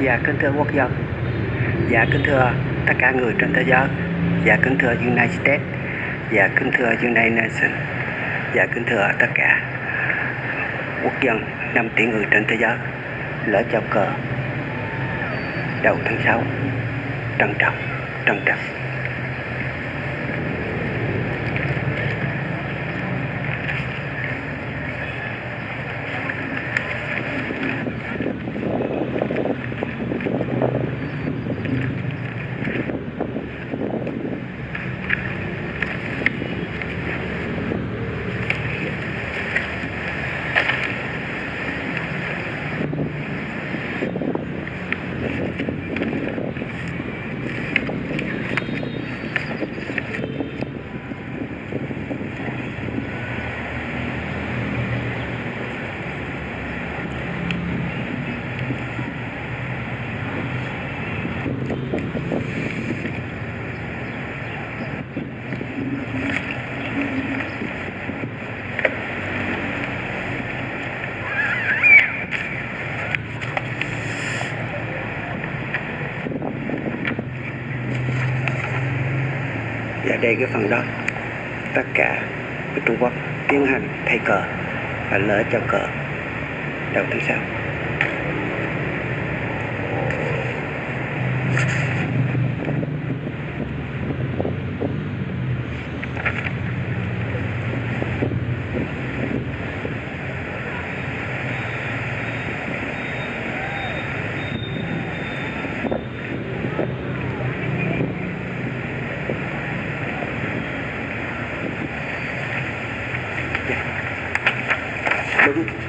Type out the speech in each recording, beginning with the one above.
Dạ kính thưa quốc dân Dạ kính thưa tất cả người trên thế giới. Dạ kính thưa United States. Dạ kính thưa United Nations. Dạ kính thưa tất cả quốc dân 5 tỷ người trên thế giới. Lỡ chào cờ Đầu tháng 6 Trân trọng Trân trọng. Về đây cái phần đó. Tất cả Trung Quốc tiến hành thay cờ và lỡ cho cờ. Đầu tháng sau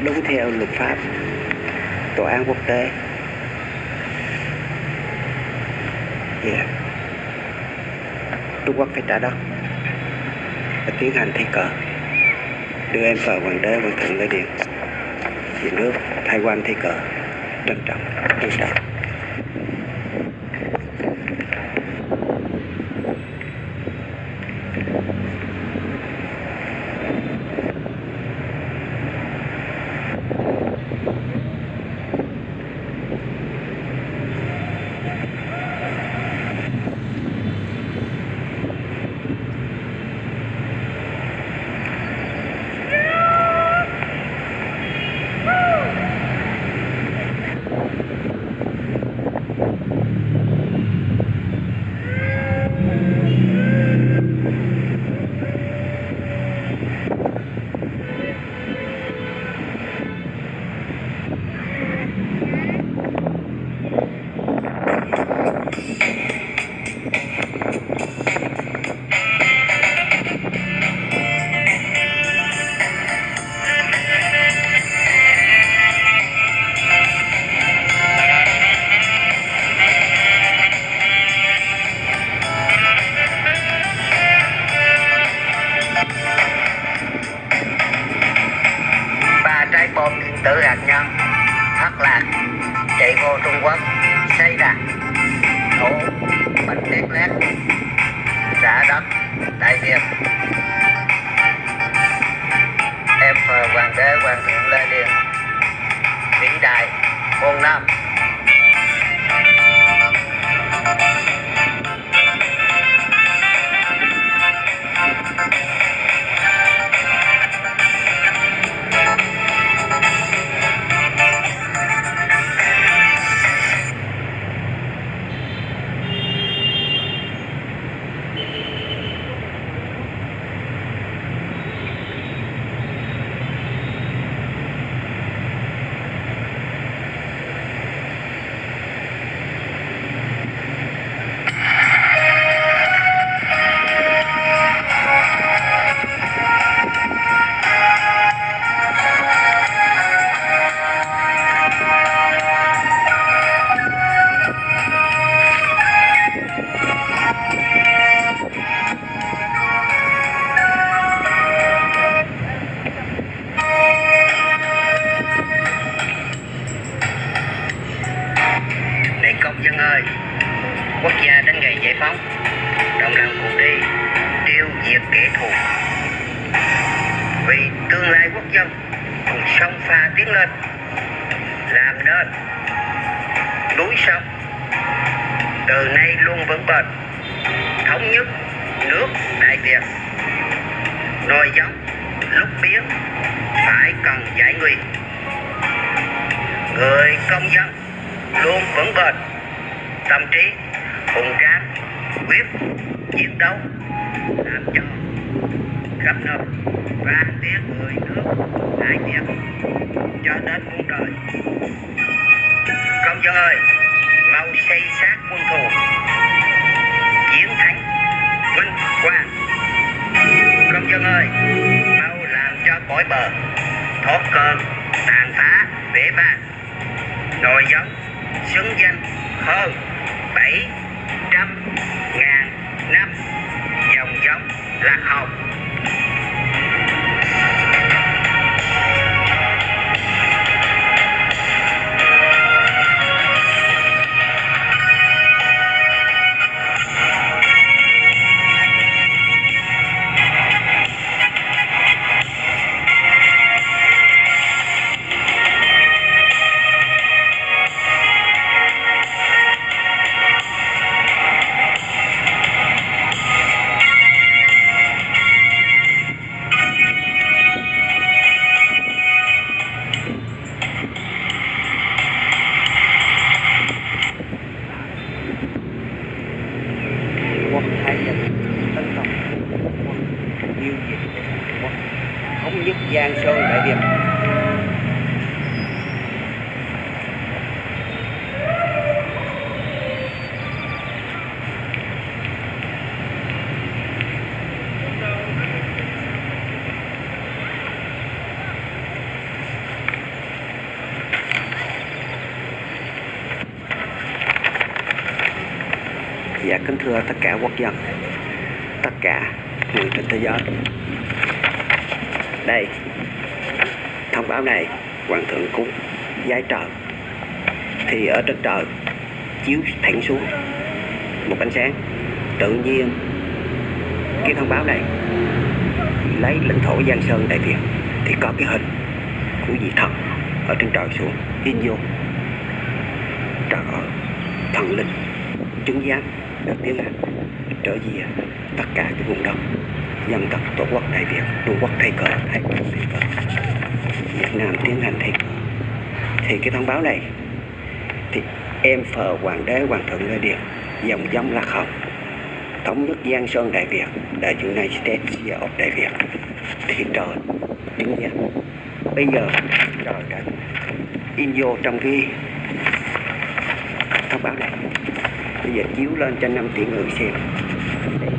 đúng theo luật pháp, tòa án quốc tế. Yeah. Trung Quốc phải trả đất và tiến hành thi cờ, đưa em vào hoàng đế hoàng thượng lễ điện về nước thay quan thi cờ trân trọng trân trọng. Dân núi sông từ nay luôn vững bền. Thống nhất nước, đại việt. Nồi giống, lúc biến, phải cần giải nguy người công dân luôn vững bền. Tâm trí, hùng tráng, quyết, chiến đấu, làm cho khắp nơi và tiếng người nước, đại việt. Cho đến muôn đời công ơi. Mau xây xác quân thù. Chiến thắng vinh quang. Công dân ơi, mau làm cho cõi bờ. Thoát cơn, tàn phá vẻ vang nội giống, xứng danh hơn bảy trăm ngàn năm. Dòng giống lạc hồng. Dạ kính thưa tất cả quốc dân, Tất cả người trên thế giới. Đây, Thông báo này, Hoàng thượng cúng giái trời. Thì ở trên trời, Chiếu thẳng xuống Một ánh sáng. Tự nhiên, Cái thông báo này Lấy lãnh thổ Giang Sơn Đại Việt, Thì có cái hình của vị thần Ở trên trời xuống. In vô, Trời ơi, Thần linh, chứng giám được tiến hành trở về tất cả cái vùng đất dân tộc, tổ quốc đại việt trung quốc thay cờ thay cờ thay cờ. Việt nam tiến hành thay cờ. Thì cái thông báo này, thì em phờ hoàng đế, hoàng thượng lê điền, dòng dòng lạc hồng thống nhất giang sơn đại việt đại united states of đại việt. Thì trời chứng dậy. Bây giờ, trời đã in vô trong cái thông báo này bây giờ chiếu lên cho năm tỷ người xem. Đây.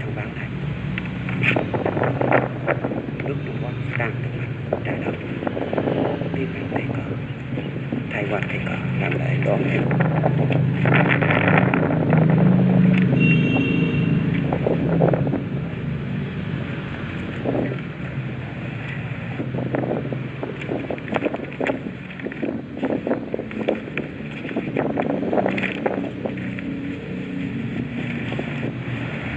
thông báo này. Nước Trung Quốc đang từng mạnh trái đất tiến hành thay cờ. Thay quan thay cờ, làm lại đón em.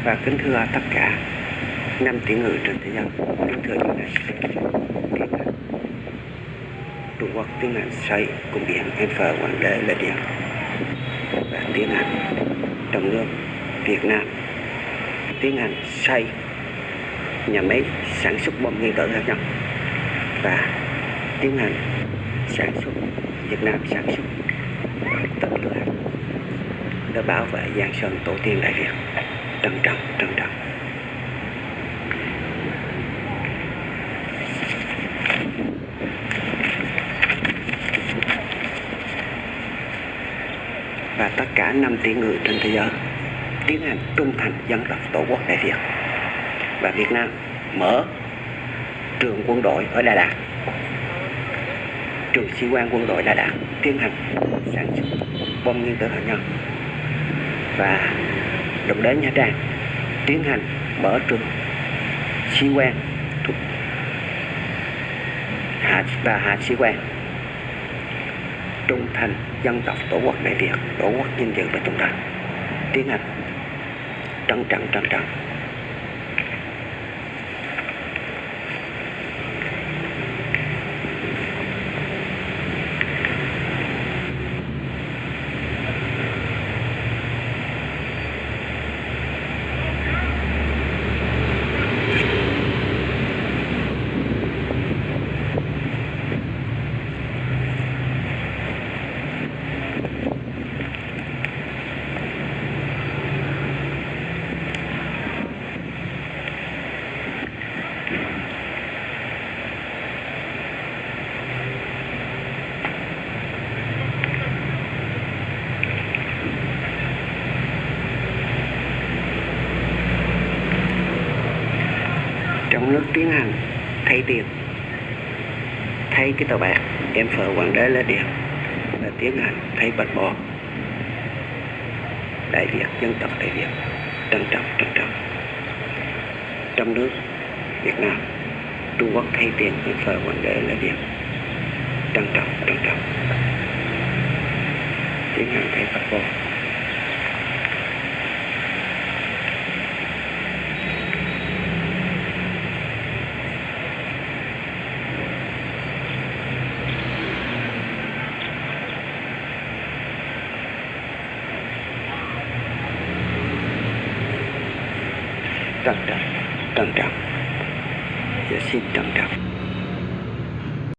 Và kính thưa tất cả năm tỷ người trên thế giới kính thưa chúng này tiến hành Trung Quốc tiến hành xây cung điện phở Hoàng đế là điện. Và tiến hành trong nước Việt Nam. Tiến hành xây nhà máy sản xuất bom nguyên tử hạt nhân và tiến hành sản xuất, Việt Nam sản xuất tên lửa để bảo vệ Giang Sơn tổ tiên Đại Việt trân trọng trân trọng. Và tất cả năm tỷ người trên thế giới tiến hành trung thành dân tộc tổ quốc đại Việt. Và Việt Nam mở trường quân đội ở Đà Lạt. Trường sĩ quan quân đội Đà Lạt tiến hành sản xuất bom nguyên tử hạt nhân. Và đụng đến Nha Trang, tiến hành mở trường sĩ quan thuộc hạ, và hạ sĩ quan. Trung thành dân tộc, tổ quốc đại Việt, tổ quốc vinh dự và trung thành, tiến hành trân trọng trân trọng nước tiến hành thay tiền. Thay cái tờ bạc, em phở quảng đế lên điện là tiến hành thay bạch bò. Đại việt, dân tộc đại việt, trân trọng trân trọng. Trong nước, việt nam, trung quốc thay tiền, em phở quảng đế lên điện trân trọng trân trọng. Tiến hành thay bạch bò. Trân trọng trân trọng và xin trân trọng